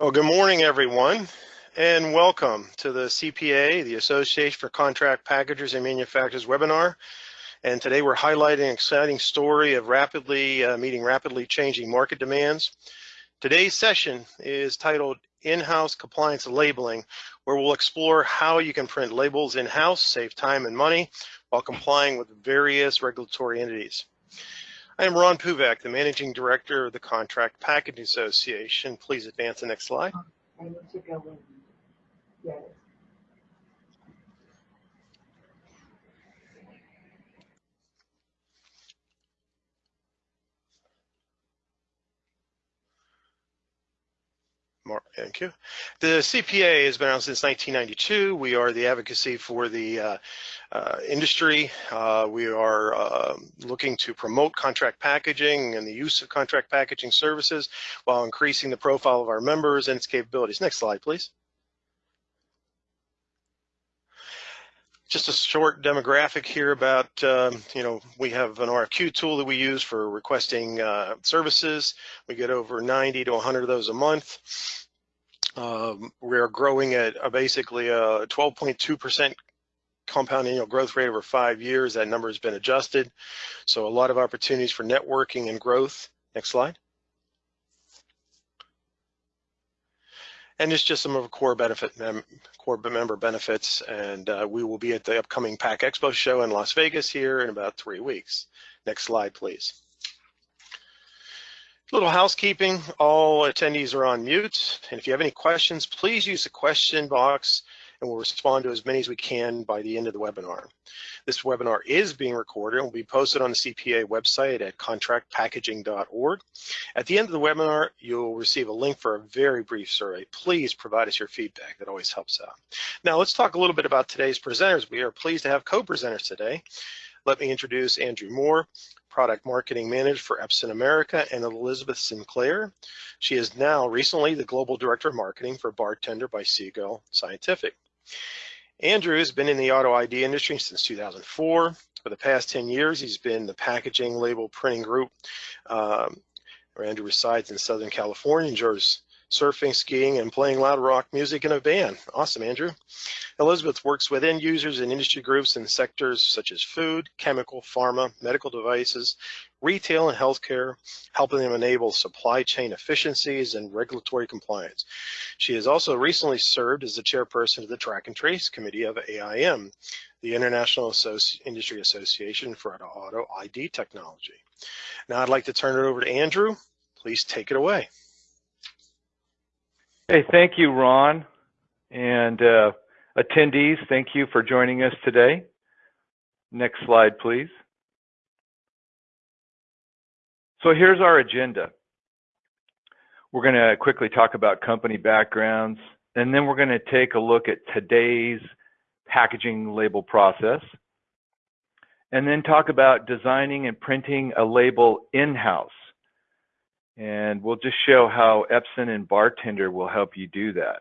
Well, good morning, everyone, and welcome to the CPA, the Association for Contract Packagers and Manufacturers webinar. And today we're highlighting an exciting story of rapidly uh, meeting rapidly changing market demands. Today's session is titled In-House Compliance Labeling, where we'll explore how you can print labels in-house, save time and money, while complying with various regulatory entities. I am Ron Puvak, the Managing Director of the Contract Packaging Association. Please advance the next slide. I need to go in. Yes. Mark, thank you. The CPA has been around since 1992. We are the advocacy for the uh, uh, industry. Uh, we are um, looking to promote contract packaging and the use of contract packaging services while increasing the profile of our members and its capabilities. Next slide, please. Just a short demographic here about, um, you know, we have an RFQ tool that we use for requesting uh, services. We get over 90 to 100 of those a month. Um, we are growing at a basically a 12.2% compound annual growth rate over five years. That number has been adjusted. So a lot of opportunities for networking and growth. Next slide. And it's just some of the core benefit mem core member benefits. And uh, we will be at the upcoming PACK Expo show in Las Vegas here in about three weeks. Next slide, please. Little housekeeping, all attendees are on mute. And if you have any questions, please use the question box and we'll respond to as many as we can by the end of the webinar. This webinar is being recorded and will be posted on the CPA website at contractpackaging.org. At the end of the webinar, you'll receive a link for a very brief survey. Please provide us your feedback. That always helps out. Now let's talk a little bit about today's presenters. We are pleased to have co-presenters today. Let me introduce Andrew Moore, Product Marketing Manager for Epson America, and Elizabeth Sinclair. She is now recently the Global Director of Marketing for Bartender by Seagull Scientific. Andrew has been in the auto ID industry since 2004. For the past 10 years, he's been the packaging label printing group. Um, Andrew resides in Southern California, enjoys surfing, skiing, and playing loud rock music in a band. Awesome, Andrew. Elizabeth works with end users and industry groups in sectors such as food, chemical, pharma, medical devices, retail, and healthcare, helping them enable supply chain efficiencies and regulatory compliance. She has also recently served as the chairperson of the Track and Trace Committee of AIM, the International Associ Industry Association for Auto ID Technology. Now I'd like to turn it over to Andrew. Please take it away. Hey, thank you, Ron. And uh, attendees, thank you for joining us today. Next slide, please. So here's our agenda. We're going to quickly talk about company backgrounds, and then we're going to take a look at today's packaging label process, and then talk about designing and printing a label in-house. And we'll just show how Epson and Bartender will help you do that.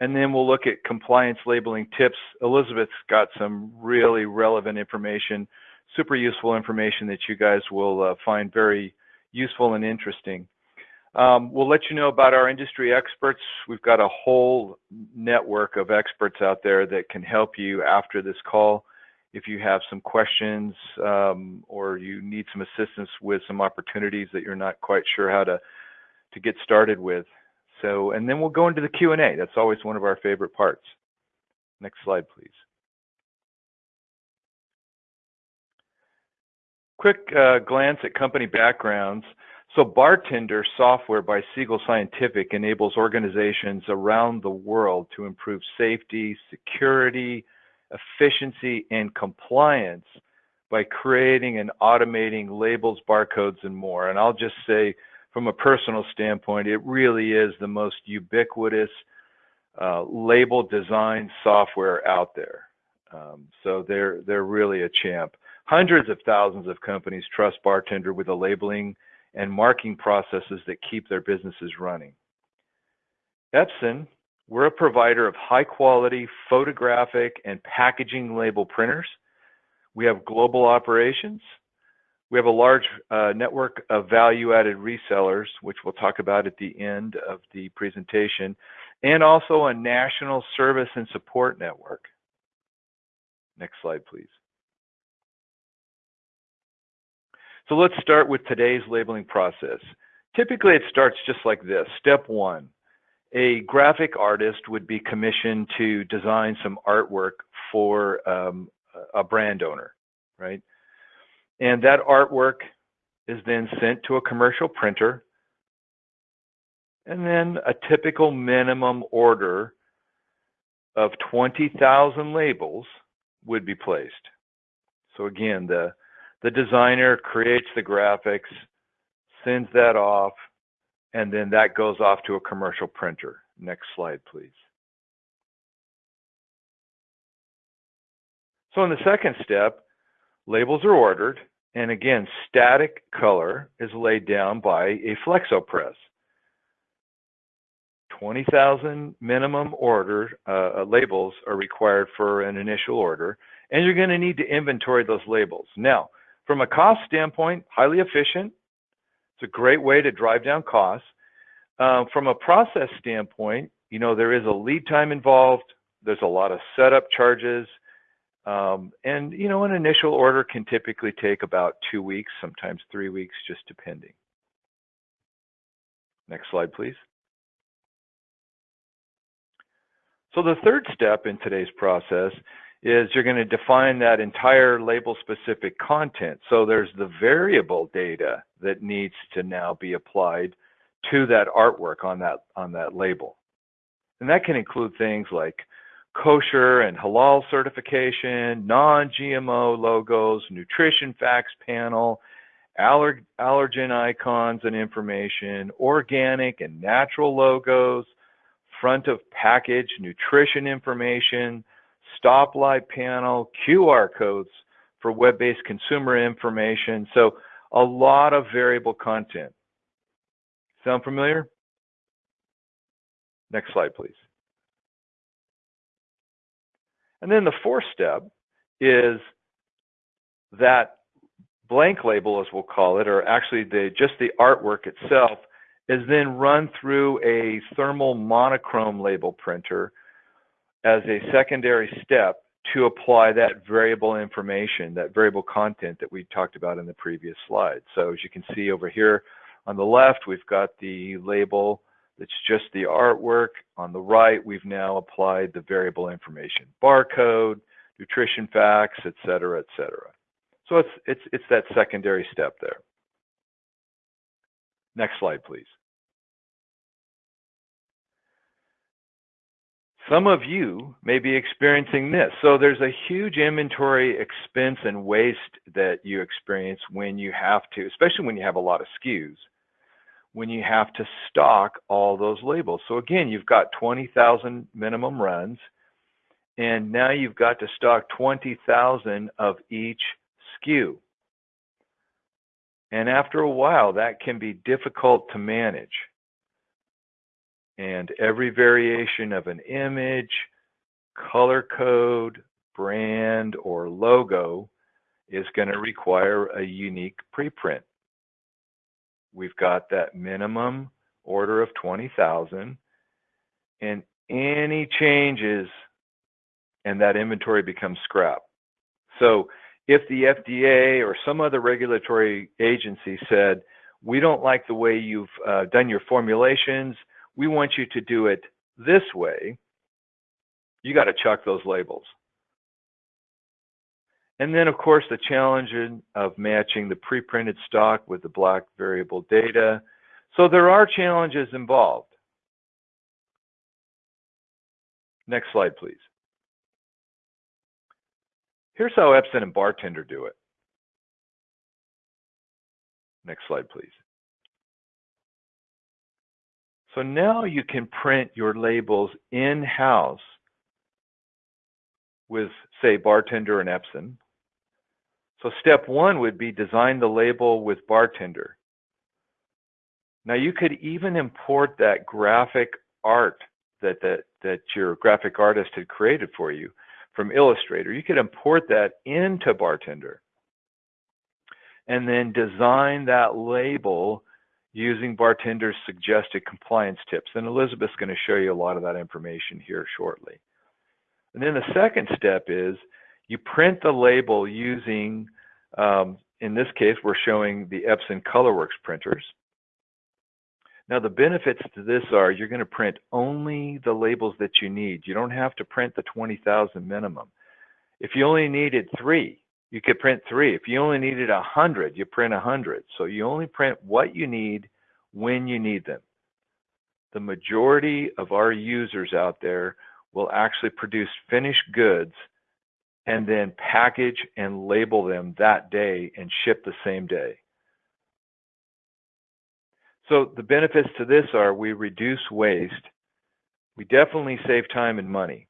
And then we'll look at compliance labeling tips. Elizabeth's got some really relevant information, super useful information that you guys will uh, find very useful and interesting. Um, we'll let you know about our industry experts. We've got a whole network of experts out there that can help you after this call if you have some questions um, or you need some assistance with some opportunities that you're not quite sure how to to get started with. So, and then we'll go into the Q&A. That's always one of our favorite parts. Next slide, please. Quick uh, glance at company backgrounds. So Bartender software by Seagull Scientific enables organizations around the world to improve safety, security, efficiency, and compliance by creating and automating labels, barcodes, and more. And I'll just say, from a personal standpoint, it really is the most ubiquitous uh, label design software out there. Um, so they're they're really a champ. Hundreds of thousands of companies trust Bartender with the labeling and marking processes that keep their businesses running. Epson we're a provider of high quality photographic and packaging label printers. We have global operations. We have a large uh, network of value-added resellers, which we'll talk about at the end of the presentation, and also a national service and support network. Next slide, please. So let's start with today's labeling process. Typically, it starts just like this. Step one, a graphic artist would be commissioned to design some artwork for um, a brand owner, right? And that artwork is then sent to a commercial printer. And then a typical minimum order of 20,000 labels would be placed. So again, the, the designer creates the graphics, sends that off, and then that goes off to a commercial printer. Next slide, please. So in the second step, labels are ordered, and again, static color is laid down by a flexo press. 20,000 minimum order uh, uh, labels are required for an initial order, and you're going to need to inventory those labels. Now, from a cost standpoint, highly efficient. It's a great way to drive down costs. Um, from a process standpoint, you know, there is a lead time involved. There's a lot of setup charges. Um, and, you know, an initial order can typically take about two weeks, sometimes three weeks, just depending. Next slide, please. So the third step in today's process is you're going to define that entire label specific content. So there's the variable data that needs to now be applied to that artwork on that on that label. And that can include things like kosher and halal certification, non-GMO logos, nutrition facts panel, aller allergen icons and information, organic and natural logos, front of package nutrition information, stoplight panel, QR codes for web-based consumer information. So a lot of variable content. Sound familiar? Next slide, please. And then the fourth step is that blank label, as we'll call it, or actually the just the artwork itself, is then run through a thermal monochrome label printer as a secondary step to apply that variable information, that variable content that we talked about in the previous slide. So as you can see over here on the left, we've got the label that's just the artwork. On the right, we've now applied the variable information, barcode, nutrition facts, et cetera, et cetera. So it's, it's, it's that secondary step there. Next slide, please. Some of you may be experiencing this. So there's a huge inventory expense and waste that you experience when you have to, especially when you have a lot of SKUs, when you have to stock all those labels. So again, you've got 20,000 minimum runs, and now you've got to stock 20,000 of each SKU. And after a while, that can be difficult to manage. And every variation of an image, color code, brand, or logo is going to require a unique preprint. We've got that minimum order of 20,000 and any changes and that inventory becomes scrap. So if the FDA or some other regulatory agency said, we don't like the way you've uh, done your formulations, we want you to do it this way, you got to chuck those labels. And then, of course, the challenge of matching the pre-printed stock with the black variable data. So there are challenges involved. Next slide, please. Here's how Epson and Bartender do it. Next slide, please. So now you can print your labels in-house with, say, Bartender and Epson. So step one would be design the label with Bartender. Now you could even import that graphic art that, that, that your graphic artist had created for you from Illustrator. You could import that into Bartender. and then design that label using bartender's suggested compliance tips. And Elizabeth's going to show you a lot of that information here shortly. And then the second step is you print the label using, um, in this case, we're showing the Epson ColorWorks printers. Now the benefits to this are you're going to print only the labels that you need. You don't have to print the 20,000 minimum. If you only needed three, you could print three. If you only needed a hundred, you print a hundred. So you only print what you need when you need them. The majority of our users out there will actually produce finished goods and then package and label them that day and ship the same day. So the benefits to this are we reduce waste. We definitely save time and money.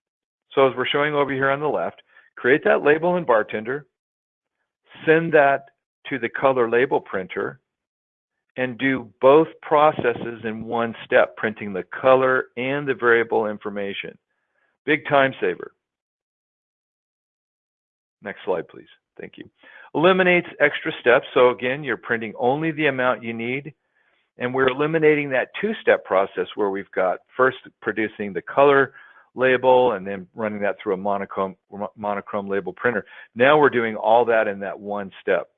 So as we're showing over here on the left, create that label in Bartender, send that to the color label printer, and do both processes in one step, printing the color and the variable information. Big time saver. Next slide, please. Thank you. Eliminates extra steps. So again, you're printing only the amount you need. And we're eliminating that two-step process where we've got first producing the color label and then running that through a monochrome, monochrome label printer. Now we're doing all that in that one step.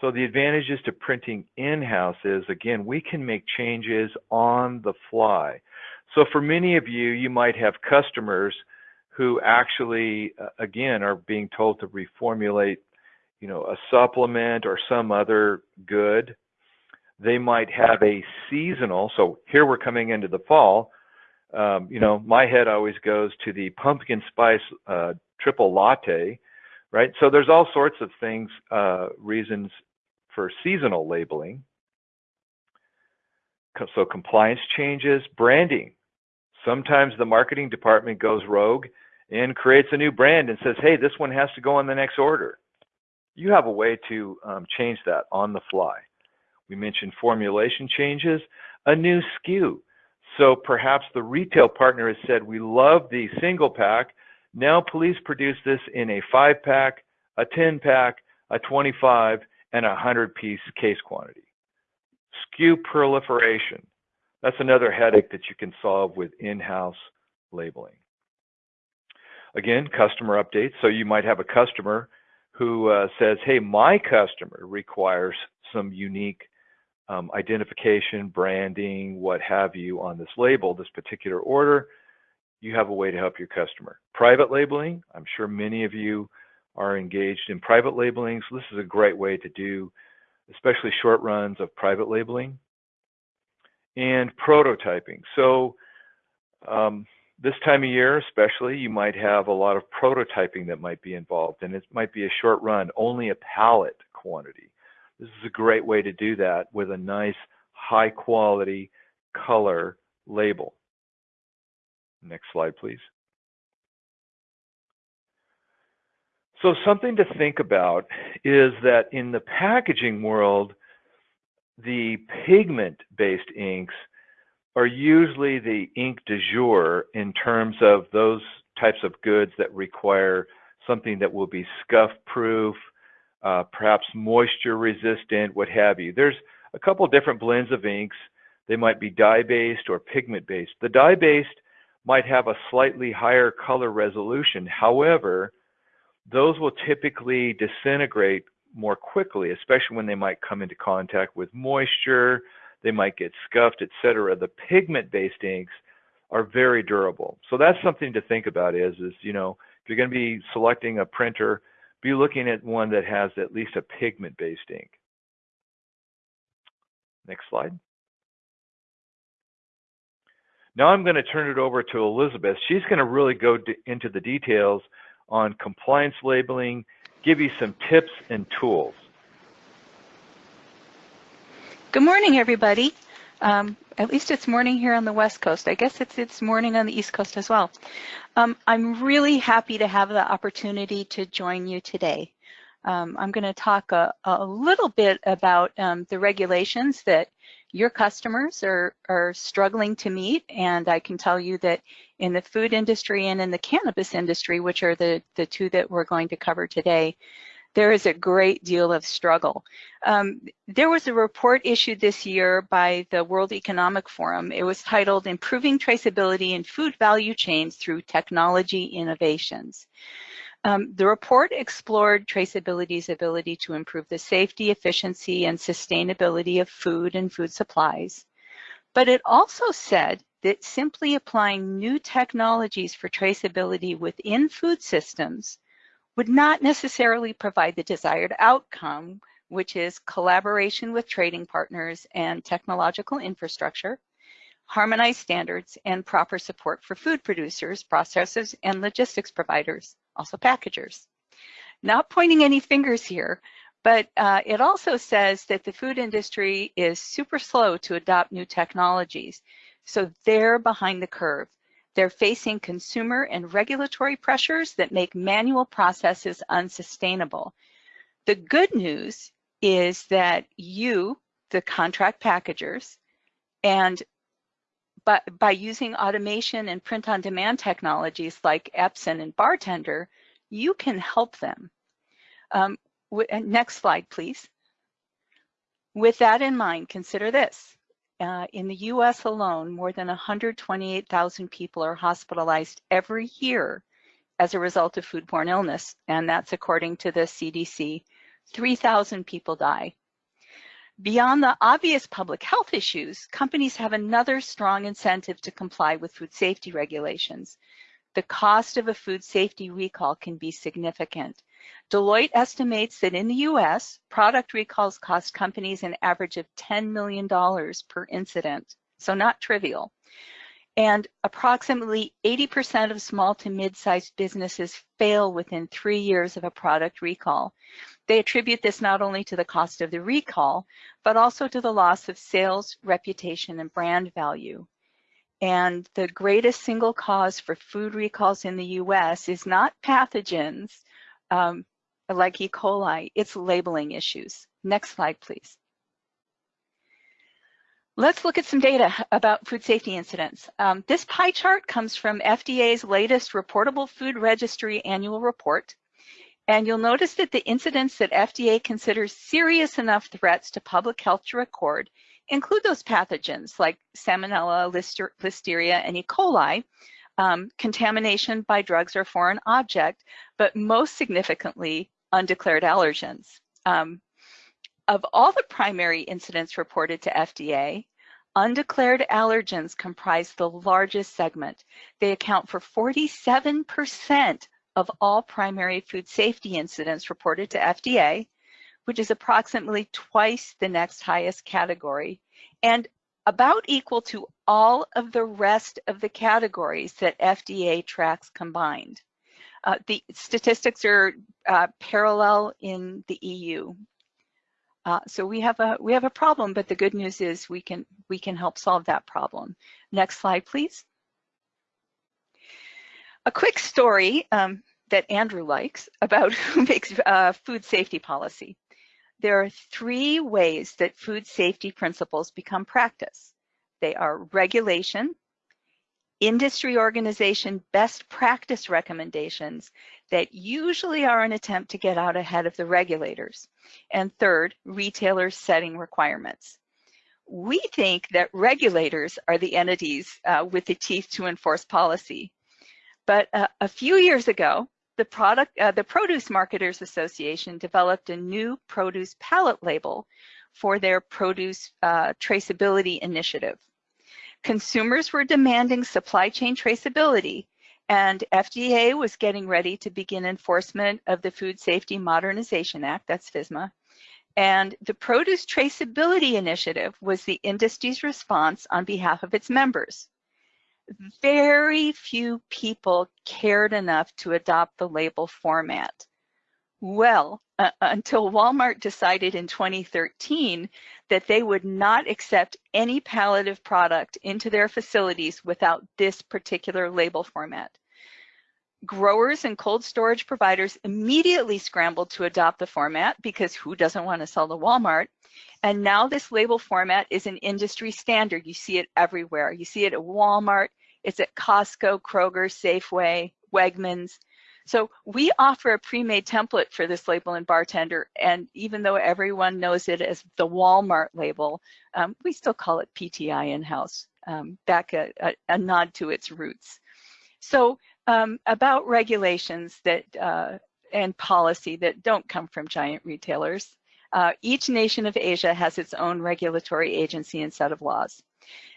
So the advantages to printing in-house is, again, we can make changes on the fly. So for many of you, you might have customers who actually, uh, again, are being told to reformulate, you know, a supplement or some other good they might have a seasonal. So here we're coming into the fall. Um, you know, my head always goes to the pumpkin spice uh, triple latte, right? So there's all sorts of things, uh, reasons for seasonal labeling. So compliance changes, branding. Sometimes the marketing department goes rogue and creates a new brand and says, hey, this one has to go on the next order. You have a way to um, change that on the fly. We mentioned formulation changes, a new SKU. So perhaps the retail partner has said, we love the single pack. Now please produce this in a five pack, a 10 pack, a 25, and a 100 piece case quantity. SKU proliferation. That's another headache that you can solve with in-house labeling. Again, customer updates. So you might have a customer who uh, says, hey, my customer requires some unique um, identification, branding, what have you on this label, this particular order, you have a way to help your customer. Private labeling, I'm sure many of you are engaged in private labeling, so this is a great way to do especially short runs of private labeling. And prototyping. So um, this time of year especially, you might have a lot of prototyping that might be involved, and it might be a short run, only a pallet quantity. This is a great way to do that with a nice high quality color label. Next slide, please. So something to think about is that in the packaging world, the pigment-based inks are usually the ink de jour in terms of those types of goods that require something that will be scuff proof, uh, perhaps moisture resistant, what have you. There's a couple different blends of inks. They might be dye-based or pigment-based. The dye-based might have a slightly higher color resolution. However, those will typically disintegrate more quickly, especially when they might come into contact with moisture, they might get scuffed, etc. The pigment-based inks are very durable. So that's something to think about is, is you know, if you're going to be selecting a printer be looking at one that has at least a pigment-based ink. Next slide. Now I'm going to turn it over to Elizabeth. She's going to really go into the details on compliance labeling, give you some tips and tools. Good morning, everybody. Um, at least it's morning here on the West Coast. I guess it's it's morning on the East Coast as well. Um, I'm really happy to have the opportunity to join you today. Um, I'm going to talk a, a, little bit about um, the regulations that your customers are, are struggling to meet, and I can tell you that in the food industry and in the cannabis industry, which are the, the two that we're going to cover today, there is a great deal of struggle. Um, there was a report issued this year by the World Economic Forum. It was titled Improving Traceability in Food Value Chains Through Technology Innovations. Um, the report explored traceability's ability to improve the safety, efficiency, and sustainability of food and food supplies. But it also said that simply applying new technologies for traceability within food systems would not necessarily provide the desired outcome, which is collaboration with trading partners and technological infrastructure, harmonized standards, and proper support for food producers, processors, and logistics providers, also packagers. Not pointing any fingers here, but uh, it also says that the food industry is super slow to adopt new technologies. So they're behind the curve. They're facing consumer and regulatory pressures that make manual processes unsustainable. The good news is that you, the contract packagers, and by, by using automation and print-on-demand technologies like Epson and Bartender, you can help them. Um, next slide, please. With that in mind, consider this. Uh, in the US alone, more than 128,000 people are hospitalized every year as a result of foodborne illness, and that's according to the CDC. 3,000 people die. Beyond the obvious public health issues, companies have another strong incentive to comply with food safety regulations. The cost of a food safety recall can be significant. Deloitte estimates that in the US, product recalls cost companies an average of $10 million per incident, so not trivial. And approximately 80% of small to mid-sized businesses fail within three years of a product recall. They attribute this not only to the cost of the recall, but also to the loss of sales, reputation, and brand value. And the greatest single cause for food recalls in the US is not pathogens, um, like E. coli, it's labeling issues. Next slide, please. Let's look at some data about food safety incidents. Um, this pie chart comes from FDA's latest Reportable Food Registry annual report. And you'll notice that the incidents that FDA considers serious enough threats to public health to record include those pathogens like Salmonella, Lister Listeria, and E. coli, um, contamination by drugs or foreign object, but most significantly, undeclared allergens. Um, of all the primary incidents reported to FDA, undeclared allergens comprise the largest segment. They account for 47% of all primary food safety incidents reported to FDA, which is approximately twice the next highest category, and about equal to all of the rest of the categories that FDA tracks combined. Uh, the statistics are uh, parallel in the EU. Uh, so we have a we have a problem, but the good news is we can we can help solve that problem. Next slide, please. A quick story um, that Andrew likes about who makes uh, food safety policy. There are three ways that food safety principles become practice. They are regulation, industry organization best practice recommendations that usually are an attempt to get out ahead of the regulators. And third, retailers setting requirements. We think that regulators are the entities uh, with the teeth to enforce policy. But uh, a few years ago, the product, uh, the Produce Marketers Association developed a new produce pallet label for their produce uh, traceability initiative. Consumers were demanding supply chain traceability, and FDA was getting ready to begin enforcement of the Food Safety Modernization Act, that's FSMA, and the Produce Traceability Initiative was the industry's response on behalf of its members. Very few people cared enough to adopt the label format. Well, uh, until Walmart decided in 2013 that they would not accept any palliative product into their facilities without this particular label format. Growers and cold storage providers immediately scrambled to adopt the format because who doesn't want to sell to Walmart? And now this label format is an industry standard. You see it everywhere. You see it at Walmart, It's at Costco, Kroger, Safeway, Wegmans. So we offer a pre-made template for this label in bartender, and even though everyone knows it as the Walmart label, um, we still call it PTI in-house, um, back a, a, a, nod to its roots. So um, about regulations that uh, and policy that don't come from giant retailers. Uh, each nation of Asia has its own regulatory agency and set of laws.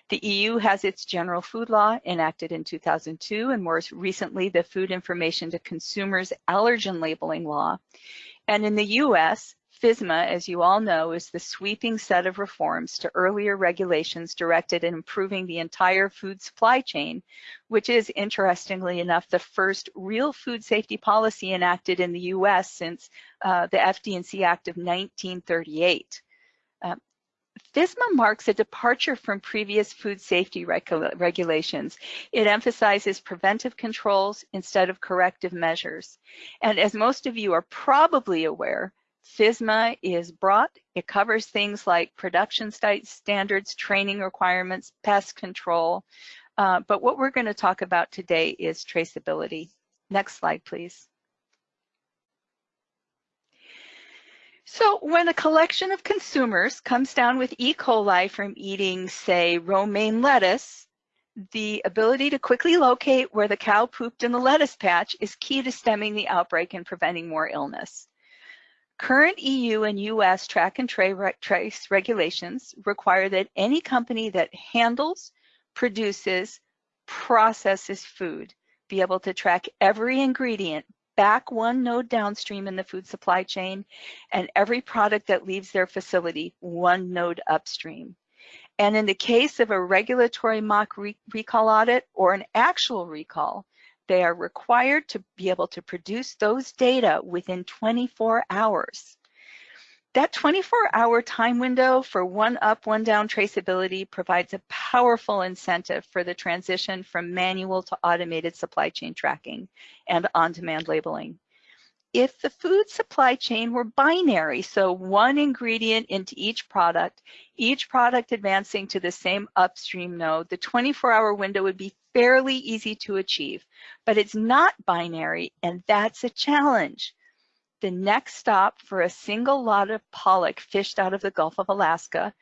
The EU has its general food law enacted in 2002 and more recently the Food Information to Consumers Allergen Labeling Law. And in the US, FSMA, as you all know, is the sweeping set of reforms to earlier regulations directed at improving the entire food supply chain, which is, interestingly enough, the first real food safety policy enacted in the US since uh, the FD&C Act of 1938. Uh, FSMA marks a departure from previous food safety regulations. It emphasizes preventive controls instead of corrective measures. And as most of you are probably aware, FSMA is broad. It covers things like production site standards, training requirements, pest control. Uh, but what we're going to talk about today is traceability. Next slide, please. So when a collection of consumers comes down with E. coli from eating, say, romaine lettuce, the ability to quickly locate where the cow pooped in the lettuce patch is key to stemming the outbreak and preventing more illness. Current EU and US track and trace regulations require that any company that handles, produces, processes food be able to track every ingredient back one node downstream in the food supply chain and every product that leaves their facility one node upstream. And in the case of a regulatory mock re recall audit or an actual recall, they are required to be able to produce those data within 24 hours. That 24 hour time window for one up, one down traceability provides a powerful incentive for the transition from manual to automated supply chain tracking and on-demand labeling if the food supply chain were binary, so one ingredient into each product, each product advancing to the same upstream node, the 24-hour window would be fairly easy to achieve. But it's not binary, and that's a challenge. The next stop for a single lot of pollock fished out of the Gulf of Alaska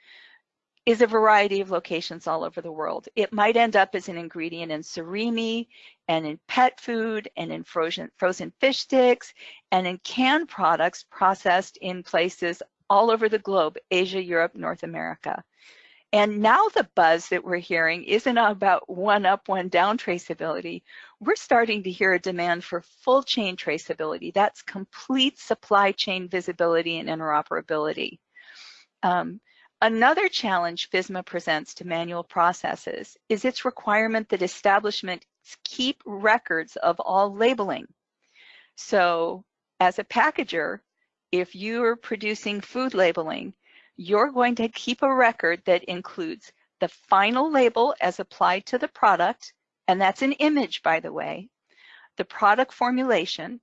is a variety of locations all over the world. It might end up as an ingredient in surimi and in pet food and in frozen, frozen fish sticks and in canned products processed in places all over the globe, Asia, Europe, North America. And now the buzz that we're hearing isn't about one up, one down traceability. We're starting to hear a demand for full chain traceability. That's complete supply chain visibility and interoperability. Um, Another challenge FSMA presents to manual processes is its requirement that establishments keep records of all labeling. So as a packager, if you're producing food labeling, you're going to keep a record that includes the final label as applied to the product, and that's an image, by the way, the product formulation,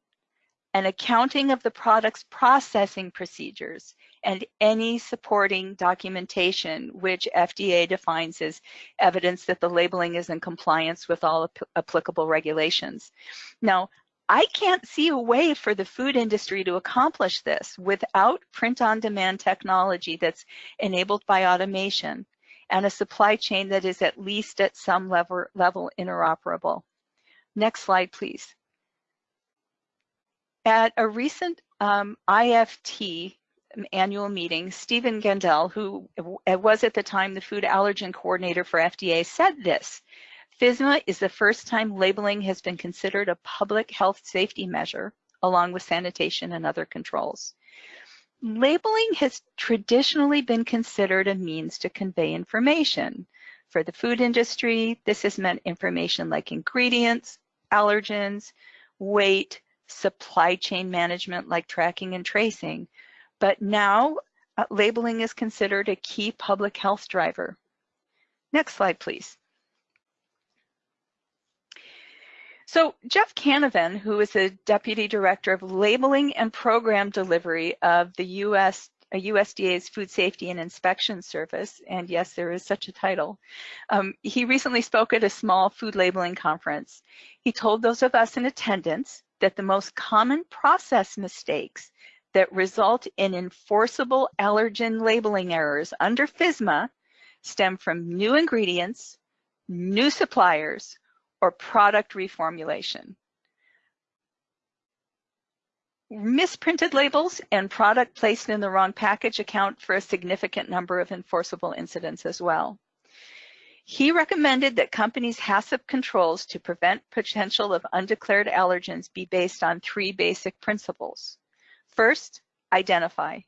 an accounting of the product's processing procedures, and any supporting documentation, which FDA defines as evidence that the labeling is in compliance with all ap applicable regulations. Now, I can't see a way for the food industry to accomplish this without print-on-demand technology that's enabled by automation and a supply chain that is at least at some level, level interoperable. Next slide, please. At a recent um, IFT annual meeting, Steven Gendel, who was at the time the food allergen coordinator for FDA, said this. FSMA is the first time labeling has been considered a public health safety measure, along with sanitation and other controls. Labeling has traditionally been considered a means to convey information. For the food industry, this has meant information like ingredients, allergens, weight, supply chain management like tracking and tracing, but now uh, labeling is considered a key public health driver. Next slide, please. So Jeff Canavan, who is the Deputy Director of Labeling and Program Delivery of the U.S. USDA's Food Safety and Inspection Service, and yes, there is such a title. Um, he recently spoke at a small food labeling conference. He told those of us in attendance that the most common process mistakes that result in enforceable allergen labeling errors under FSMA stem from new ingredients, new suppliers, or product reformulation. Misprinted labels and product placed in the wrong package account for a significant number of enforceable incidents as well. He recommended that companies' HACCP controls to prevent potential of undeclared allergens be based on three basic principles. First, identify.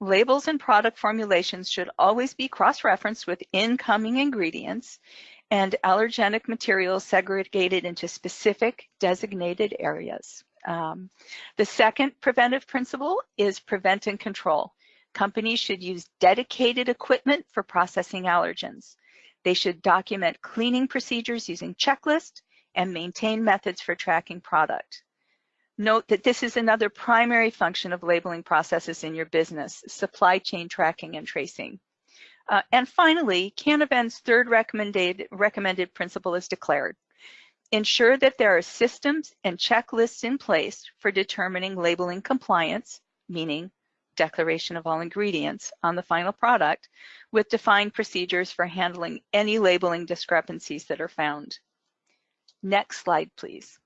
Labels and product formulations should always be cross-referenced with incoming ingredients and allergenic materials segregated into specific designated areas. Um, the second preventive principle is prevent and control. Companies should use dedicated equipment for processing allergens. They should document cleaning procedures using checklists and maintain methods for tracking product. Note that this is another primary function of labeling processes in your business, supply chain tracking and tracing. Uh, and finally, Canavan's third recommended, recommended principle is declared. Ensure that there are systems and checklists in place for determining labeling compliance, meaning declaration of all ingredients on the final product, with defined procedures for handling any labeling discrepancies that are found. Next slide, please.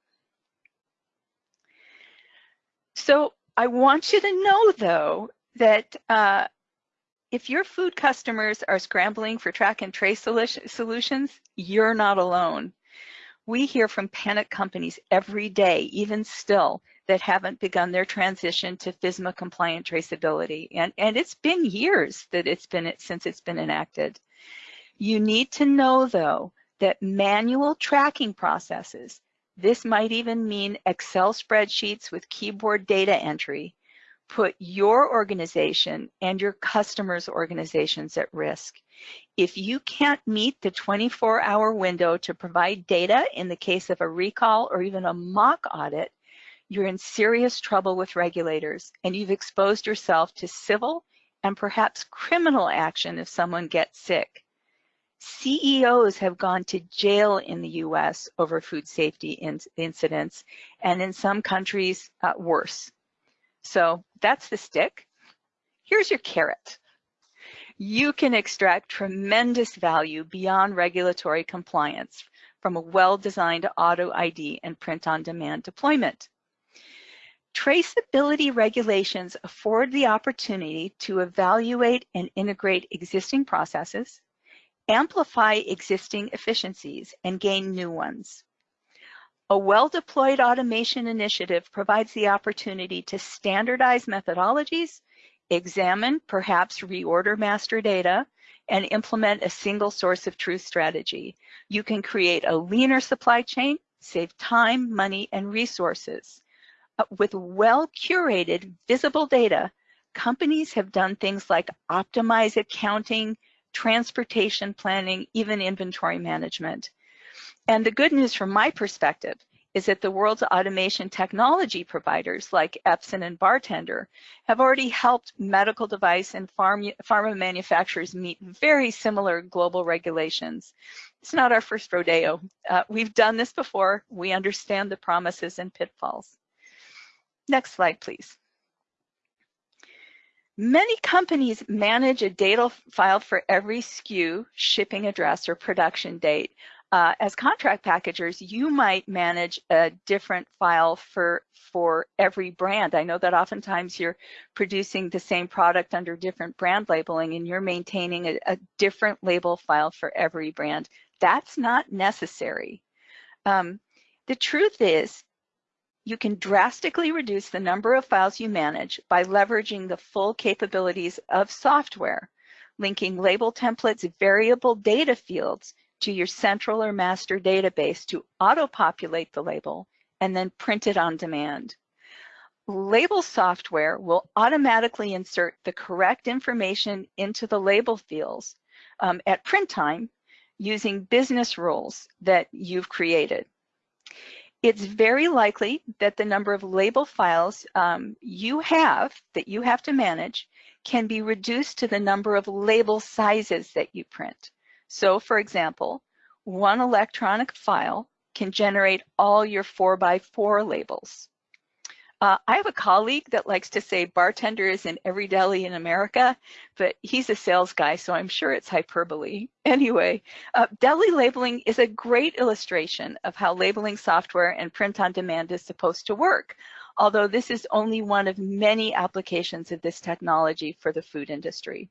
So I want you to know, though, that uh, if your food customers are scrambling for track and trace solutions, you're not alone. We hear from panic companies every day, even still, that haven't begun their transition to FSMA compliant traceability. And, and it's been years that it's been since it's been enacted. You need to know though, that manual tracking processes, this might even mean Excel spreadsheets with keyboard data entry, put your organization and your customers' organizations at risk. If you can't meet the 24 hour window to provide data in the case of a recall or even a mock audit, you're in serious trouble with regulators and you've exposed yourself to civil and perhaps criminal action if someone gets sick. CEOs have gone to jail in the US over food safety in incidents, and in some countries, uh, worse. So that's the stick. Here's your carrot. You can extract tremendous value beyond regulatory compliance from a well-designed auto ID and print-on-demand deployment. Traceability regulations afford the opportunity to evaluate and integrate existing processes, amplify existing efficiencies, and gain new ones. A well-deployed automation initiative provides the opportunity to standardize methodologies, examine, perhaps reorder master data, and implement a single source of truth strategy. You can create a leaner supply chain, save time, money, and resources. Uh, with well-curated, visible data, companies have done things like optimize accounting, transportation planning, even inventory management. And the good news from my perspective is that the world's automation technology providers like Epson and Bartender have already helped medical device and pharma manufacturers meet very similar global regulations. It's not our first rodeo. Uh, we've done this before. We understand the promises and pitfalls. Next slide, please. Many companies manage a data file for every SKU, shipping address, or production date uh, as contract packagers, you might manage a different file for, for every brand. I know that oftentimes you're producing the same product under different brand labeling and you're maintaining a, a different label file for every brand. That's not necessary. Um, the truth is, you can drastically reduce the number of files you manage by leveraging the full capabilities of software, linking label templates variable data fields to your central or master database to auto-populate the label and then print it on demand. Label software will automatically insert the correct information into the label fields um, at print time using business rules that you've created. It's very likely that the number of label files um, you have that you have to manage can be reduced to the number of label sizes that you print. So for example, one electronic file can generate all your four by four labels. Uh, I have a colleague that likes to say bartender is in every deli in America, but he's a sales guy, so I'm sure it's hyperbole. Anyway, uh, deli labeling is a great illustration of how labeling software and print on demand is supposed to work, although this is only one of many applications of this technology for the food industry.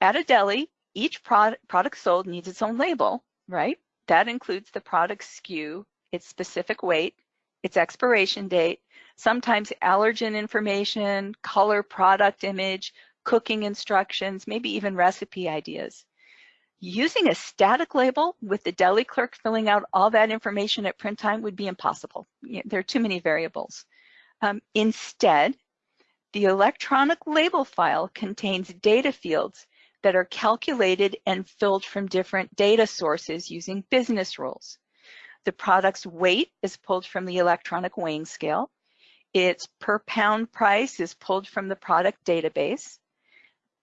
At a deli, each product, product sold needs its own label, right? That includes the product SKU, its specific weight, its expiration date, sometimes allergen information, color product image, cooking instructions, maybe even recipe ideas. Using a static label with the deli clerk filling out all that information at print time would be impossible. There are too many variables. Um, instead, the electronic label file contains data fields that are calculated and filled from different data sources using business rules. The product's weight is pulled from the electronic weighing scale. Its per pound price is pulled from the product database.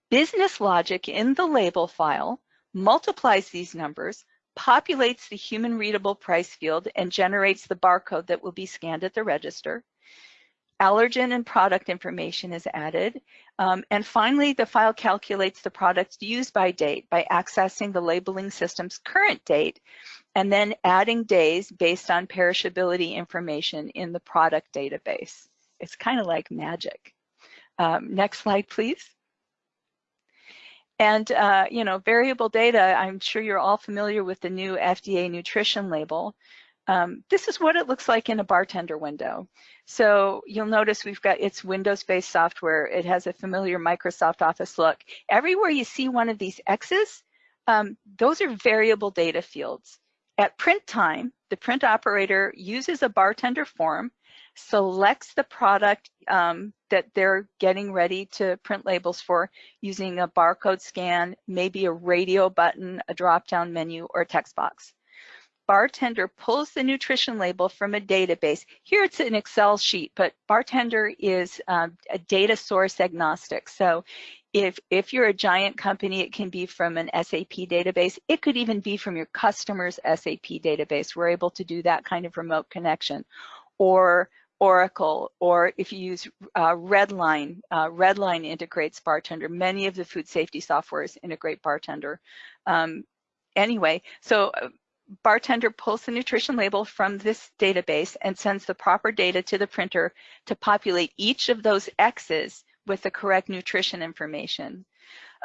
Business logic in the label file multiplies these numbers, populates the human readable price field, and generates the barcode that will be scanned at the register. Allergen and product information is added. Um, and finally, the file calculates the product's use by date by accessing the labeling system's current date and then adding days based on perishability information in the product database. It's kind of like magic. Um, next slide, please. And, uh, you know, variable data, I'm sure you're all familiar with the new FDA nutrition label. Um, this is what it looks like in a bartender window. So you'll notice we've got its Windows-based software. It has a familiar Microsoft Office look. Everywhere you see one of these X's, um, those are variable data fields. At print time, the print operator uses a bartender form, selects the product um, that they're getting ready to print labels for using a barcode scan, maybe a radio button, a drop-down menu, or a text box bartender pulls the nutrition label from a database. Here it's an Excel sheet, but bartender is um, a data source agnostic. So if, if you're a giant company, it can be from an SAP database. It could even be from your customer's SAP database. We're able to do that kind of remote connection. Or Oracle, or if you use uh, Redline, uh, Redline integrates Bartender. Many of the food safety softwares integrate Bartender. Um, anyway, so uh, bartender pulls the nutrition label from this database and sends the proper data to the printer to populate each of those X's with the correct nutrition information.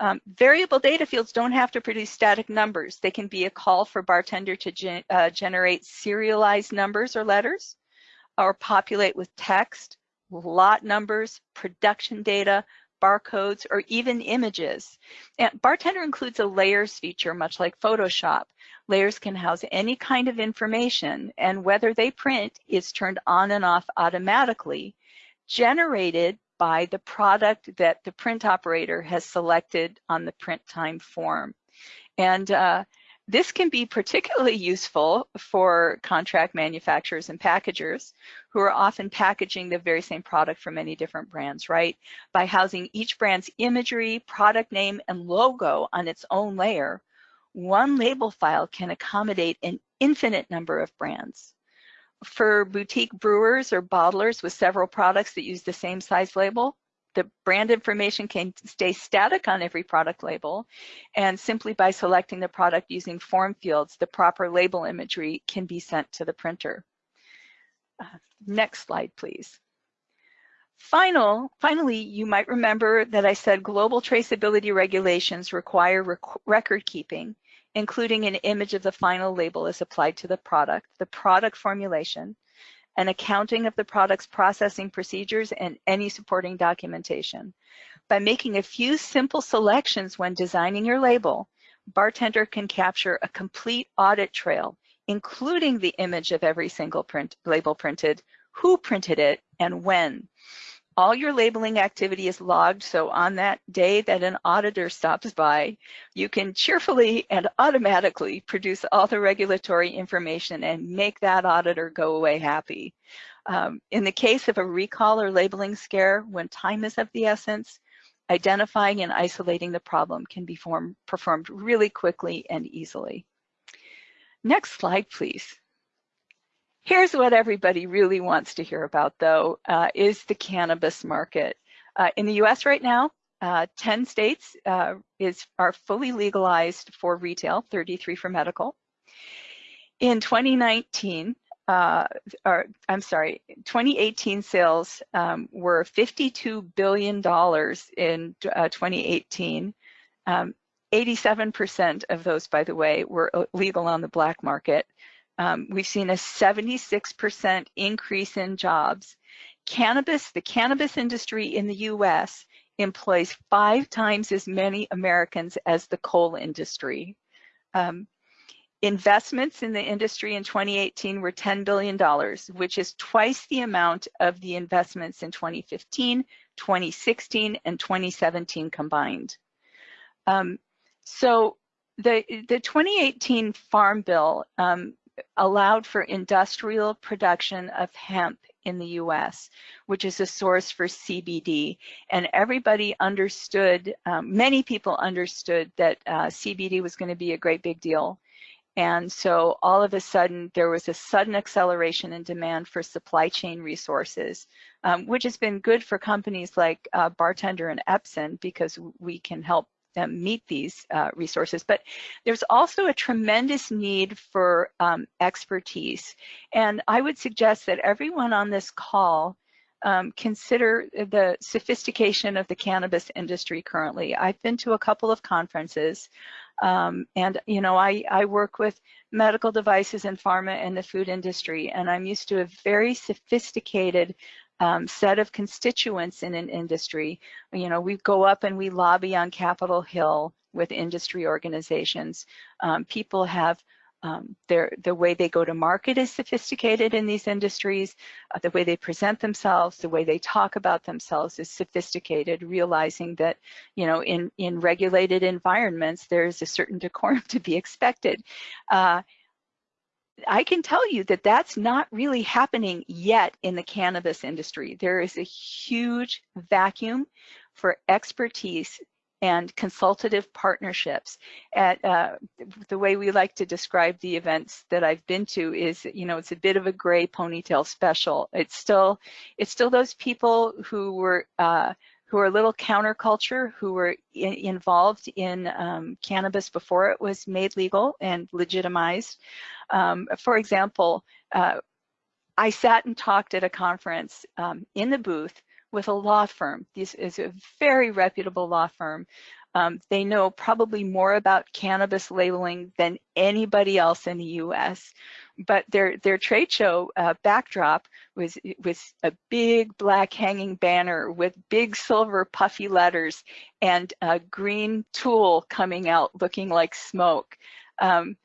Um, variable data fields don't have to produce static numbers. They can be a call for bartender to gen uh, generate serialized numbers or letters or populate with text, lot numbers, production data, barcodes, or even images. And Bartender includes a layers feature, much like Photoshop. Layers can house any kind of information, and whether they print is turned on and off automatically, generated by the product that the print operator has selected on the print time form. And uh, this can be particularly useful for contract manufacturers and packagers who are often packaging the very same product for many different brands, right? By housing each brand's imagery, product name, and logo on its own layer, one label file can accommodate an infinite number of brands. For boutique brewers or bottlers with several products that use the same size label, the brand information can stay static on every product label, and simply by selecting the product using form fields, the proper label imagery can be sent to the printer. Uh, next slide, please. Final, finally, you might remember that I said global traceability regulations require rec record keeping, including an image of the final label as applied to the product, the product formulation, an accounting of the product's processing procedures, and any supporting documentation. By making a few simple selections when designing your label, Bartender can capture a complete audit trail, including the image of every single print, label printed, who printed it, and when all your labeling activity is logged. So on that day that an auditor stops by, you can cheerfully and automatically produce all the regulatory information and make that auditor go away happy. Um, in the case of a recall or labeling scare, when time is of the essence, identifying and isolating the problem can be form, performed really quickly and easily. Next slide, please. Here's what everybody really wants to hear about, though, uh, is the cannabis market. Uh, in the US right now, uh, 10 states uh, is, are fully legalized for retail, 33 for medical. In 2019, uh, or I'm sorry, 2018 sales um, were $52 billion in uh, 2018. 87% um, of those, by the way, were legal on the black market. Um, we've seen a 76% increase in jobs. Cannabis, the cannabis industry in the US employs five times as many Americans as the coal industry. Um, investments in the industry in 2018 were $10 billion, which is twice the amount of the investments in 2015, 2016, and 2017 combined. Um, so the, the 2018 Farm Bill um, allowed for industrial production of hemp in the US, which is a source for CBD. And everybody understood, um, many people understood that uh, CBD was going to be a great big deal. And so all of a sudden, there was a sudden acceleration in demand for supply chain resources, um, which has been good for companies like uh, Bartender and Epson because we can help them meet these uh, resources. But there's also a tremendous need for um, expertise. And I would suggest that everyone on this call um, consider the sophistication of the cannabis industry currently. I've been to a couple of conferences um, and you know I, I work with medical devices and pharma and the food industry and I'm used to a very sophisticated um, set of constituents in an industry. You know, we go up and we lobby on Capitol Hill with industry organizations. Um, people have um, their, the way they go to market is sophisticated in these industries. Uh, the way they present themselves, the way they talk about themselves is sophisticated, realizing that, you know, in, in regulated environments, there's a certain decorum to be expected. Uh, I can tell you that that's not really happening yet in the cannabis industry. There is a huge vacuum for expertise and consultative partnerships. At uh, the way we like to describe the events that I've been to is, you know, it's a bit of a gray ponytail special. It's still, it's still those people who were uh, who are a little counterculture, who were in, involved in um, cannabis before it was made legal and legitimized. Um, for example, uh, I sat and talked at a conference um, in the booth with a law firm. This is a very reputable law firm. Um, they know probably more about cannabis labeling than anybody else in the US but their their trade show uh, backdrop was was a big black hanging banner with big silver puffy letters and a green tool coming out looking like smoke. Um,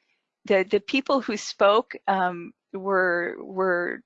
the the people who spoke um, were were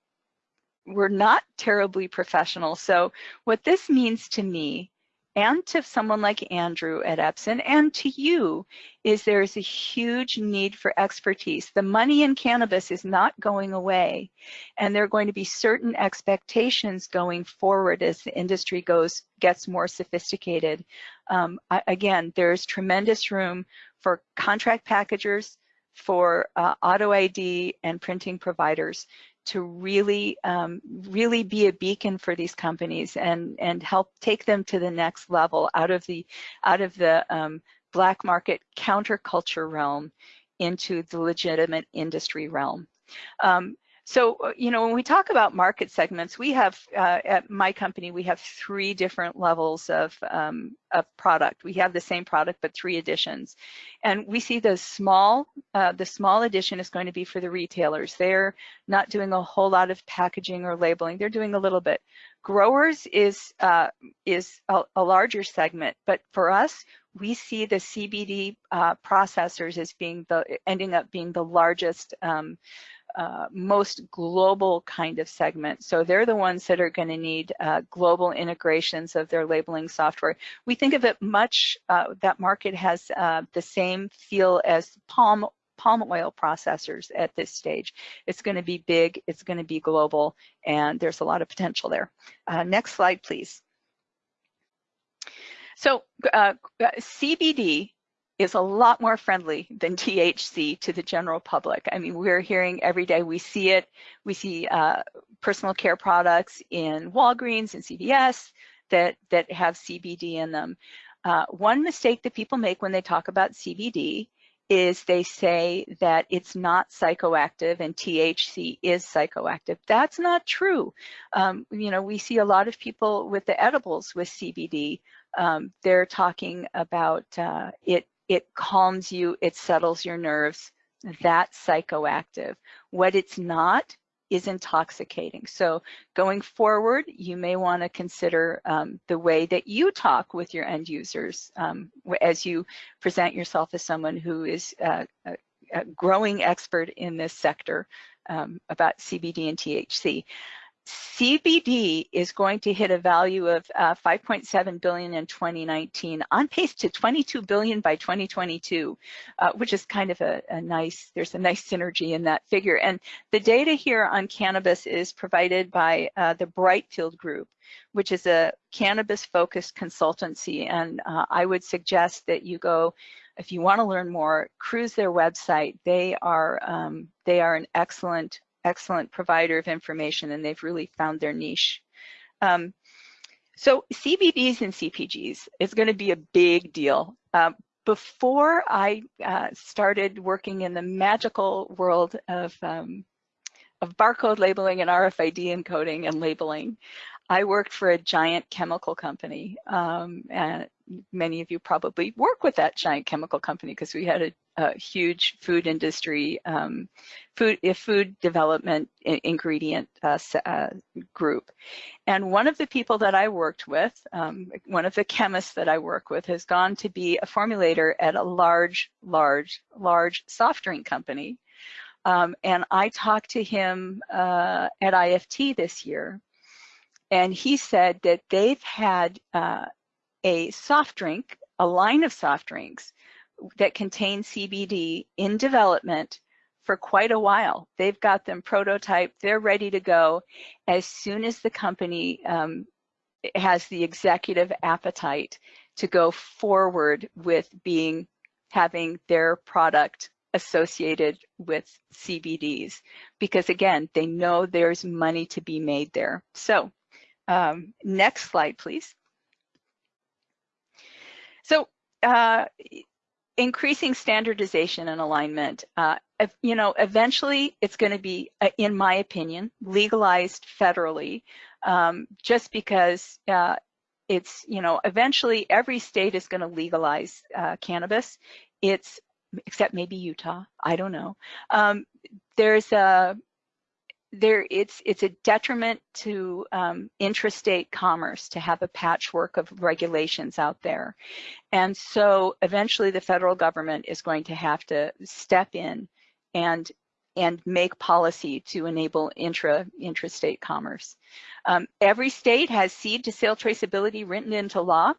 were not terribly professional. So what this means to me and to someone like Andrew at Epson and to you is there's a huge need for expertise. The money in cannabis is not going away and there are going to be certain expectations going forward as the industry goes gets more sophisticated. Um, I, again, there's tremendous room for contract packagers, for uh, auto ID and printing providers to really, um, really be a beacon for these companies and and help take them to the next level out of the out of the um, black market counterculture realm into the legitimate industry realm. Um, so, uh, you know, when we talk about market segments, we have, uh, at my company, we have three different levels of, um, of product. We have the same product, but three editions. And we see the small, uh, the small edition is going to be for the retailers. They're not doing a whole lot of packaging or labeling. They're doing a little bit. Growers is, uh, is a, a, larger segment, but for us, we see the CBD uh, processors as being the, ending up being the largest um, uh, most global kind of segment. So they're the ones that are going to need uh, global integrations of their labeling software. We think of it much, uh, that market has uh, the same feel as palm palm oil processors at this stage. It's going to be big, it's going to be global, and there's a lot of potential there. Uh, next slide, please. So uh, CBD is a lot more friendly than THC to the general public. I mean, we're hearing every day, we see it. We see uh, personal care products in Walgreens and CVS that, that have CBD in them. Uh, one mistake that people make when they talk about CBD is they say that it's not psychoactive and THC is psychoactive. That's not true. Um, you know, we see a lot of people with the edibles with CBD. Um, they're talking about uh, it it calms you, it settles your nerves. That's psychoactive. What it's not is intoxicating. So going forward, you may want to consider um, the way that you talk with your end users um, as you present yourself as someone who is uh, a, a growing expert in this sector um, about CBD and THC. CBD is going to hit a value of uh, 5.7 billion in 2019, on pace to 22 billion by 2022, uh, which is kind of a, a, nice, there's a nice synergy in that figure. And the data here on cannabis is provided by uh, the Brightfield Group, which is a cannabis-focused consultancy. And uh, I would suggest that you go, if you want to learn more, cruise their website. They are um, they are an excellent excellent provider of information and they've really found their niche. Um, so CBDs and CPGs is going to be a big deal. Um, before I uh, started working in the magical world of, um, of barcode labeling and RFID encoding and labeling, I worked for a giant chemical company. Um, and many of you probably work with that giant chemical company because we had a a huge food industry, um, food food development ingredient uh, uh, group. And one of the people that I worked with, um, one of the chemists that I work with, has gone to be a formulator at a large, large, large soft drink company. Um, and I talked to him uh, at IFT this year, and he said that they've had uh, a soft drink, a line of soft drinks that contain CBD in development for quite a while. They've got them prototyped, they're ready to go. As soon as the company um, has the executive appetite to go forward with being having their product associated with CBDs because again, they know there's money to be made there. So um, next slide, please. So uh, increasing standardization and alignment. Uh, you know, eventually it's going to be, uh, in my opinion, legalized federally, um, just because uh, it's, you know, eventually every state is going to legalize uh, cannabis. It's, except maybe Utah, I don't know. Um, there's a, there it's it's a detriment to um, intrastate commerce to have a patchwork of regulations out there and so eventually the federal government is going to have to step in and and make policy to enable intra intrastate commerce um, every state has seed to sale traceability written into law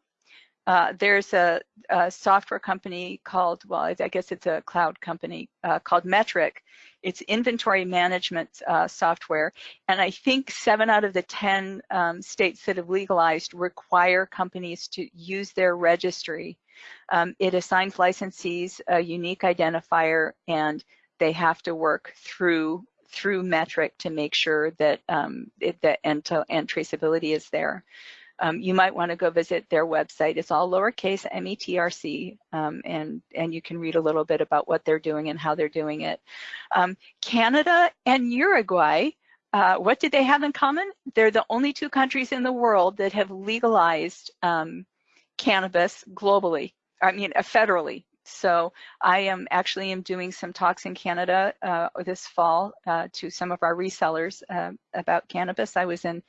uh, there's a, a, software company called, well, I guess it's a cloud company uh, called Metrc. It's inventory management uh, software. And I think seven out of the 10 um, states that have legalized require companies to use their registry. Um, it assigns licensees a unique identifier and they have to work through through Metrc to make sure that um, it, that end-to-end traceability is there um, you might want to go visit their website. It's all lowercase METRC, um, and, and you can read a little bit about what they're doing and how they're doing it. Um, Canada and Uruguay, uh, what did they have in common? They're the only two countries in the world that have legalized um, cannabis globally, I mean uh, federally. So I am actually am doing some talks in Canada uh, this fall uh, to some of our resellers uh, about cannabis. I was in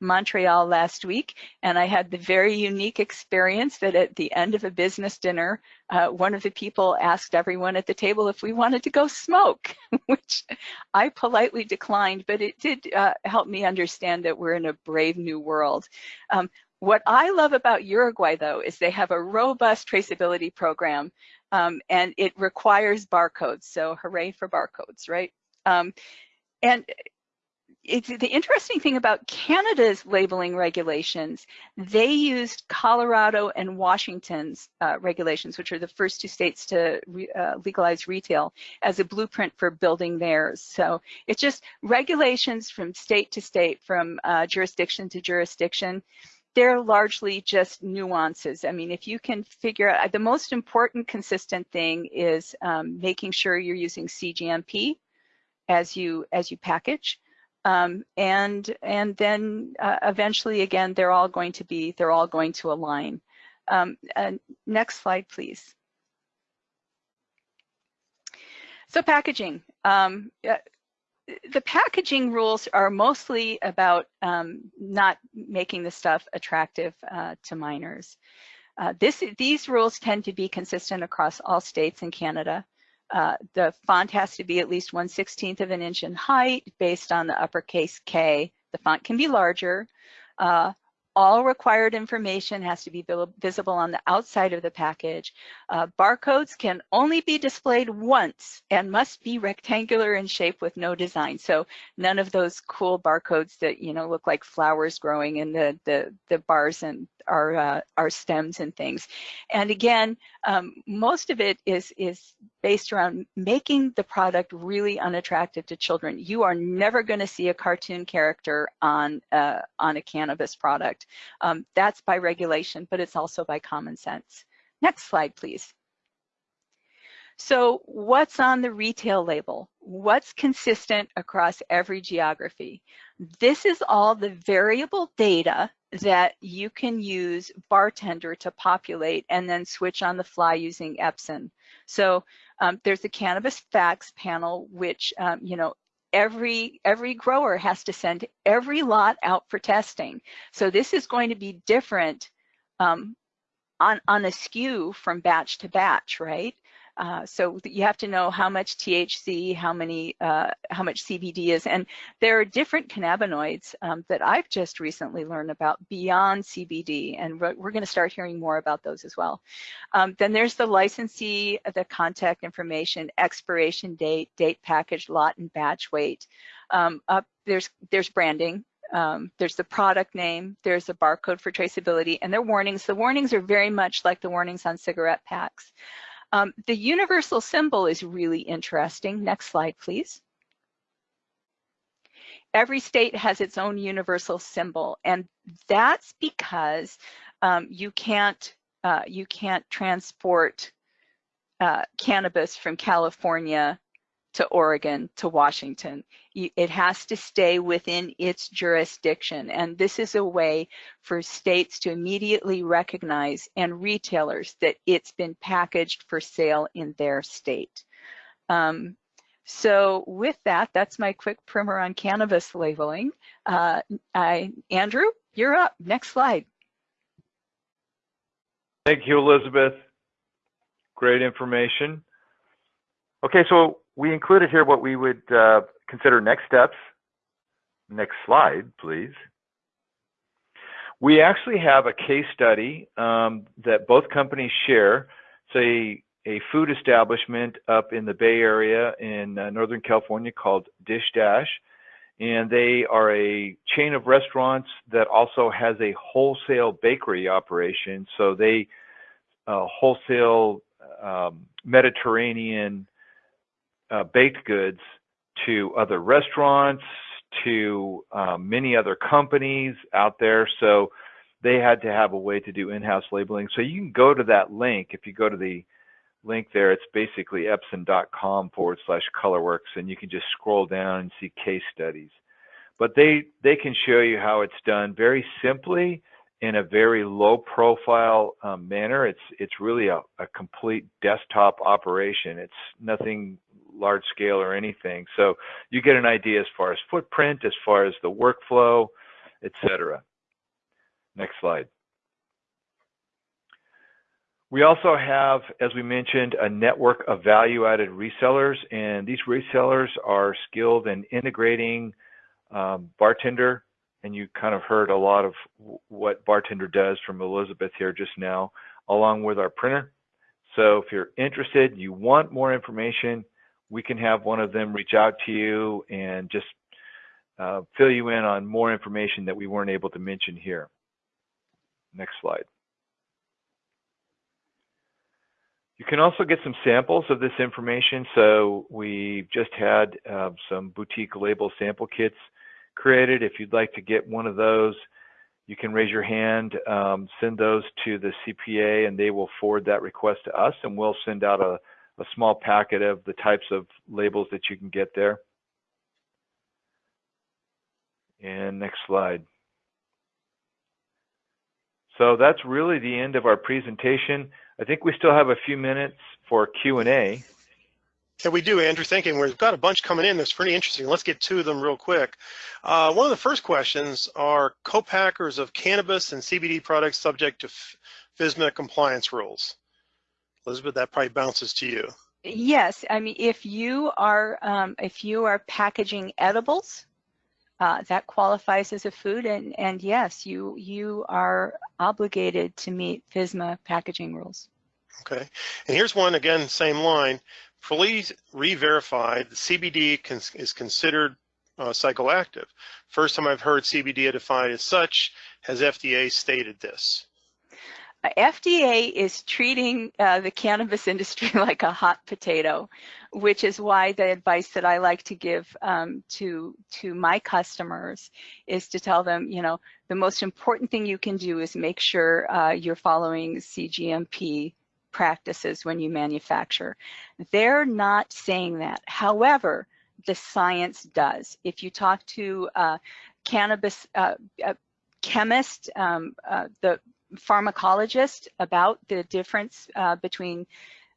Montreal last week, and I had the very unique experience that at the end of a business dinner, uh, one of the people asked everyone at the table if we wanted to go smoke, which I politely declined, but it did uh, help me understand that we're in a brave new world. Um, what I love about Uruguay, though, is they have a robust traceability program, um, and it requires barcodes. So hooray for barcodes, right? Um, and the interesting thing about Canada's labeling regulations, they used Colorado and Washington's uh, regulations, which are the first two states to re, uh, legalize retail, as a blueprint for building theirs. So it's just regulations from state to state, from uh, jurisdiction to jurisdiction. They're largely just nuances. I mean, if you can figure out, the most important consistent thing is um, making sure you're using CGMP as you as you package. Um, and and then uh, eventually again they're all going to be they're all going to align. Um, next slide, please. So packaging. Um, uh, the packaging rules are mostly about um, not making the stuff attractive uh, to minors. Uh, this, these rules tend to be consistent across all states in Canada. Uh, the font has to be at least 1 16th of an inch in height based on the uppercase K. The font can be larger. Uh, all required information has to be visible on the outside of the package. Uh, barcodes can only be displayed once and must be rectangular in shape with no design. So none of those cool barcodes that you know look like flowers growing in the the, the bars and our uh, our stems and things. And again, um, most of it is is based around making the product really unattractive to children. You are never going to see a cartoon character on uh, on a cannabis product. Um, that's by regulation, but it's also by common sense. Next slide, please. So what's on the retail label? What's consistent across every geography? This is all the variable data that you can use Bartender to populate and then switch on the fly using Epson. So um, there's the cannabis facts panel, which, um, you know, every every grower has to send every lot out for testing. So this is going to be different um, on, on a SKU from batch to batch, right? Uh, so you have to know how much THC, how many, uh, how much CBD is, and there are different cannabinoids um, that I've just recently learned about beyond CBD, and we're, we're going to start hearing more about those as well. Um, then there's the licensee, the contact information, expiration date, date package, lot, and batch weight. Um, up there's there's branding, um, there's the product name, there's a barcode for traceability, and there are warnings. The warnings are very much like the warnings on cigarette packs. Um, the universal symbol is really interesting. Next slide, please. Every state has its own universal symbol, and that's because um, you can't uh, you can't transport uh, cannabis from California to Oregon to Washington. It has to stay within its jurisdiction. And this is a way for states to immediately recognize and retailers that it's been packaged for sale in their state. Um, so with that, that's my quick primer on cannabis labeling. Uh, I, Andrew, you're up. Next slide. Thank you, Elizabeth. Great information. Okay, so we included here what we would uh, consider next steps. Next slide, please. We actually have a case study um, that both companies share. It's a, food establishment up in the Bay Area in uh, Northern California called Dish Dash. And they are a chain of restaurants that also has a wholesale bakery operation. So they uh, wholesale um, Mediterranean uh, baked goods to other restaurants, to um, many other companies out there. So they had to have a way to do in-house labeling. So you can go to that link. If you go to the link there, it's basically epson.com forward slash colorworks, and you can just scroll down and see case studies. But they they can show you how it's done very simply in a very low profile um, manner. It's it's really a, a complete desktop operation. It's nothing large scale or anything. So you get an idea as far as footprint, as far as the workflow, etc. Next slide. We also have, as we mentioned, a network of value-added resellers, and these resellers are skilled in integrating um, Bartender, and you kind of heard a lot of what Bartender does from Elizabeth here just now, along with our printer. So if you're interested, you want more information, we can have one of them reach out to you and just uh, fill you in on more information that we weren't able to mention here. Next slide. You can also get some samples of this information. So we just had uh, some boutique label sample kits created. If you'd like to get one of those, you can raise your hand, um, send those to the CPA, and they will forward that request to us, and we'll send out a, a small packet of the types of labels that you can get there. And next slide. So that's really the end of our presentation. I think we still have a few minutes for Q&A. Yeah, we do, Andrew. And we've got a bunch coming in that's pretty interesting. Let's get of them real quick. Uh, one of the first questions are co-packers of cannabis and CBD products subject to FSMA compliance rules. Elizabeth, that probably bounces to you. Yes, I mean, if you are um, if you are packaging edibles, uh, that qualifies as a food, and and yes, you you are obligated to meet FSMA packaging rules. Okay, and here's one again, same line. Please re-verify the CBD is considered uh, psychoactive. First time I've heard CBD defined as such. Has FDA stated this? Uh, FDA is treating uh, the cannabis industry like a hot potato, which is why the advice that I like to give um, to to my customers is to tell them, you know, the most important thing you can do is make sure uh, you're following CGMP practices when you manufacture. They're not saying that. However, the science does. If you talk to uh, cannabis uh, chemist, um, uh, the pharmacologist about the difference uh, between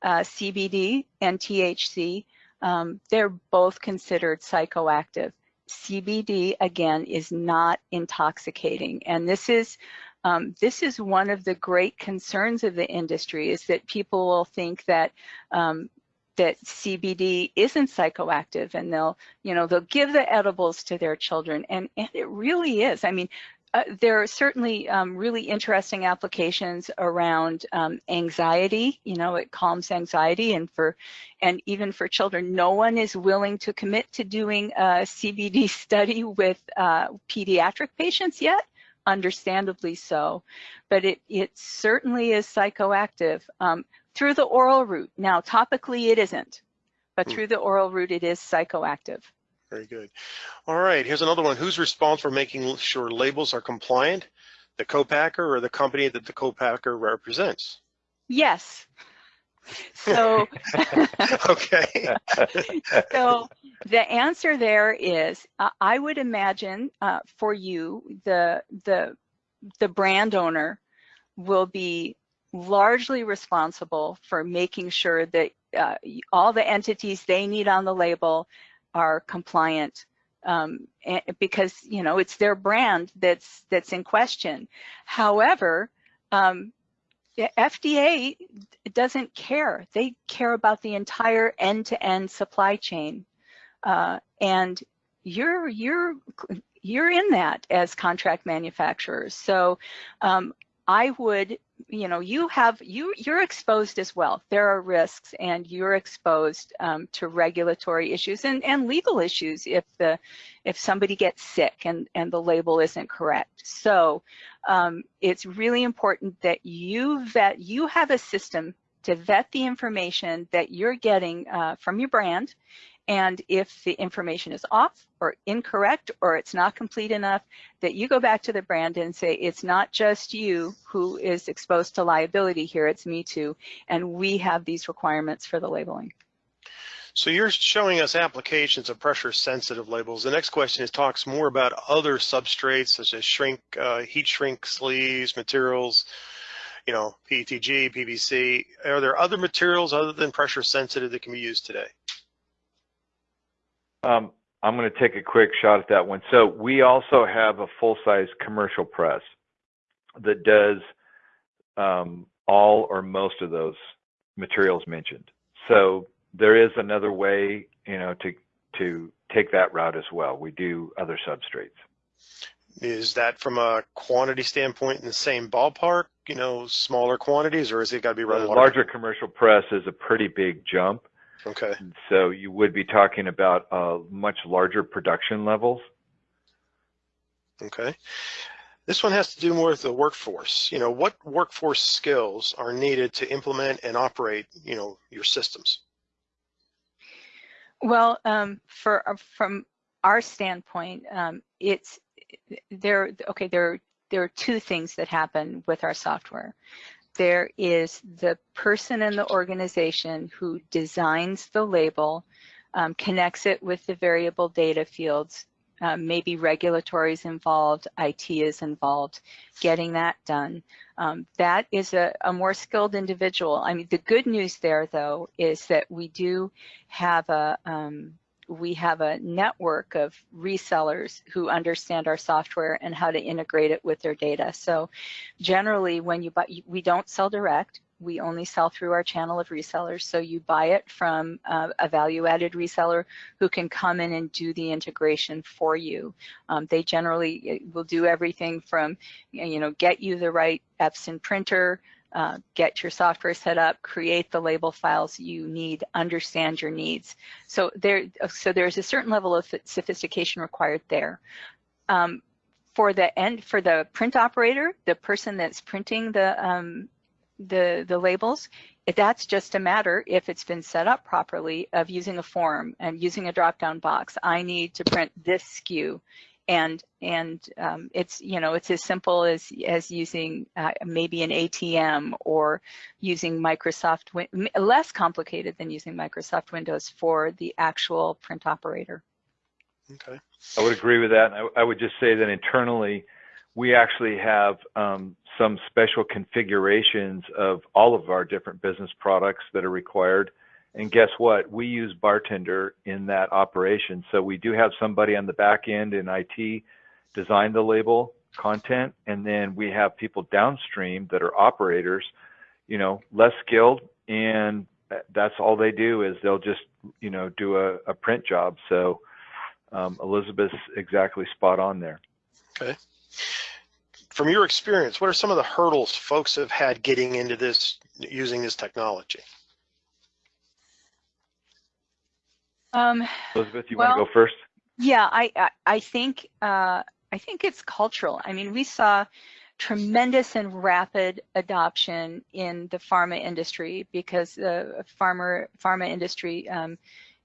uh, CBD and THC. Um, they're both considered psychoactive. CBD again is not intoxicating, and this is um, this is one of the great concerns of the industry is that people will think that um, that CBD isn't psychoactive and they'll, you know, they'll give the edibles to their children and, and it really is. I mean, uh, there are certainly um, really interesting applications around um, anxiety. You know, it calms anxiety, and for and even for children, no one is willing to commit to doing a CBD study with uh, pediatric patients yet. Understandably so, but it it certainly is psychoactive um, through the oral route. Now, topically, it isn't, but hmm. through the oral route, it is psychoactive. Very good. All right, here's another one. Who's responsible for making sure labels are compliant? The co-packer or the company that the co-packer represents? Yes. So, okay. so the answer there is, uh, I would imagine uh, for you, the the the brand owner will be largely responsible for making sure that uh, all the entities they need on the label are compliant um, because you know it's their brand that's that's in question. However, um, FDA doesn't care. They care about the entire end-to-end supply chain, uh, and you're you're you're in that as contract manufacturers. So um, I would you know, you have, you, you're exposed as well. There are risks and you're exposed um, to regulatory issues and, and legal issues if the, if somebody gets sick and, and the label isn't correct. So um, it's really important that you vet, you have a system to vet the information that you're getting uh, from your brand and if the information is off or incorrect or it's not complete enough, that you go back to the brand and say, it's not just you who is exposed to liability here, it's me too. And we have these requirements for the labeling. So you're showing us applications of pressure sensitive labels. The next question is talks more about other substrates such as shrink, uh, heat shrink sleeves, materials, you know, PETG, PVC. Are there other materials other than pressure sensitive that can be used today? Um, I'm going to take a quick shot at that one. So we also have a full-size commercial press that does um, all or most of those materials mentioned. So there is another way, you know, to to take that route as well. We do other substrates. Is that from a quantity standpoint in the same ballpark, you know, smaller quantities, or is it got to be? A larger commercial press is a pretty big jump. Okay. So you would be talking about uh, much larger production levels. Okay. This one has to do more with the workforce. You know, what workforce skills are needed to implement and operate, you know, your systems? Well, um, for uh, from our standpoint, um, it's there. Okay, there there are two things that happen with our software. There is the person in the organization who designs the label, um, connects it with the variable data fields, um, maybe regulatory is involved, IT is involved, getting that done. Um, that is a, a, more skilled individual. I mean, the good news there, though, is that we do have a um, we have a network of resellers who understand our software and how to integrate it with their data. So generally when you buy, we don't sell direct, we only sell through our channel of resellers. So you buy it from uh, a value-added reseller who can come in and do the integration for you. Um, they generally eh, will do everything from, you know, get you the right Epson printer, uh, get your software set up, create the label files you need, understand your needs. So there, so there's a certain level of sophistication required there. Um, for the end, for the print operator, the person that's printing the um, the the labels, that's just a matter if it's been set up properly of using a form and using a drop-down box. I need to print this SKU and and um, it's you know it's as simple as as using uh, maybe an ATM or using Microsoft less complicated than using Microsoft Windows for the actual print operator. Okay. I would agree with that. I, I would just say that internally, we actually have um, some special configurations of all of our different business products that are required and guess what? We use Bartender in that operation. So we do have somebody on the back end in IT design the label content, and then we have people downstream that are operators, you know, less skilled, and that's all they do is they'll just, you know, do a, a print job. So um, Elizabeth's exactly spot on there. Okay. From your experience, what are some of the hurdles folks have had getting into this, using this technology? Um, Elizabeth, you well, want to go first? Yeah, I, I, I think uh, I think it's cultural. I mean, we saw tremendous and rapid adoption in the pharma industry because the pharma pharma industry um,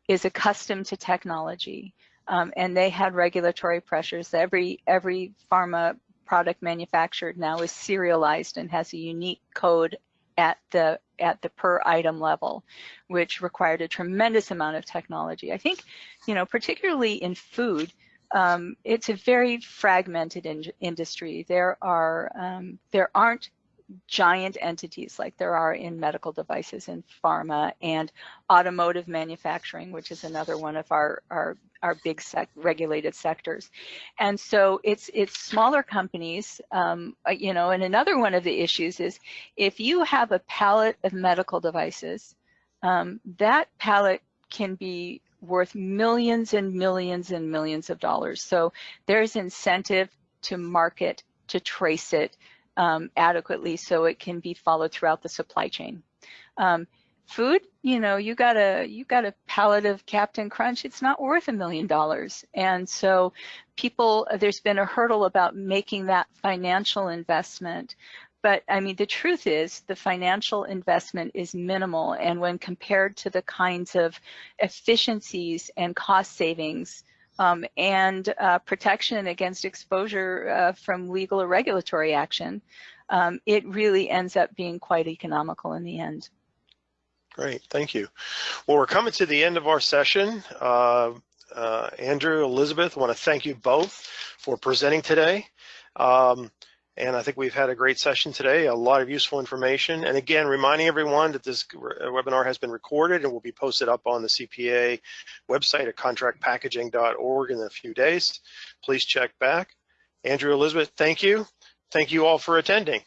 is accustomed to technology, um, and they had regulatory pressures. Every every pharma product manufactured now is serialized and has a unique code at the at the per item level, which required a tremendous amount of technology. I think, you know, particularly in food, um, it's a very fragmented in industry. There are um, there aren't giant entities like there are in medical devices and pharma and automotive manufacturing, which is another one of our, our, our big sec regulated sectors. And so it's, it's smaller companies, um, uh, you know, and another one of the issues is if you have a pallet of medical devices, um, that pallet can be worth millions and millions and millions of dollars. So there's incentive to market, to trace it, um, adequately so it can be followed throughout the supply chain. Um, food, you know, you got a you got a pallet of Captain Crunch. It's not worth a million dollars, and so people, there's been a hurdle about making that financial investment. But I mean, the truth is the financial investment is minimal. And when compared to the kinds of efficiencies and cost savings um, and uh, protection against exposure uh, from legal or regulatory action, um, it really ends up being quite economical in the end. Great, thank you. Well, we're coming to the end of our session. Uh, uh Andrew, Elizabeth, I want to thank you both for presenting today. Um, and I think we've had a great session today, a lot of useful information. And again, reminding everyone that this uh, webinar has been recorded and will be posted up on the CPA website at contractpackaging.org in a few days. Please check back. Andrew, Elizabeth, thank you. Thank you all for attending.